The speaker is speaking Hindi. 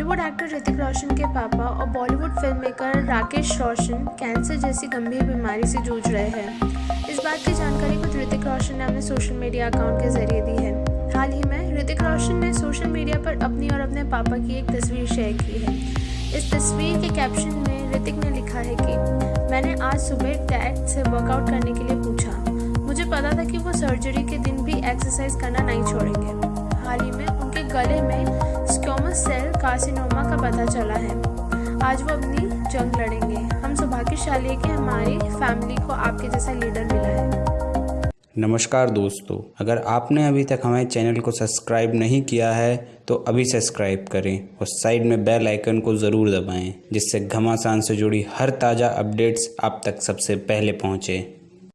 बॉलीवुड एक्टर ऋतिक रोशन के पापा और Bollywood film maker Rakesh Roshan cancer जैसी गंभीर बीमारी से जूझ रहे हैं। इस बात की जानकारी खुद ऋतिक रोशन ने अपने सोशल मीडिया अकाउंट के ज़रिए दी है। हाल ही में ऋतिक रोशन ने सोशल मीडिया पर अपनी और अपने पापा की एक तस्वीर शेयर की है। इस तस्वीर के कैप्शन में ऋतिक ने लिखा है कि, मैंने आज सुबह डैड से वर्कआउट करने के लिए पूछा। मुझे पता था कि वो सर्जरी के दिन भी एक्सरसाइज करना नहीं छोड़ेंगे। हाल ही में उनके गले में स्क्योमस सेल कार्सिनोमा का पता चला है। आज वो अपनी जंग लड़ेंगे। हम सौभाग्यशाली है कि हमारी फैमिली को आपके जैसा लीडर मिला है। नमस्कार दोस्तों। अगर आपने अभी तक हमारे चैनल को सब्सक्राइब नहीं किया है तो अभी सब्सक्राइब करें और साइड में बेल आइकन को ज़रूर दबाएँ, जिससे घमासान से जुड़ी हर ताज़ा अपडेट्स आप तक सबसे पहले पहुँचें।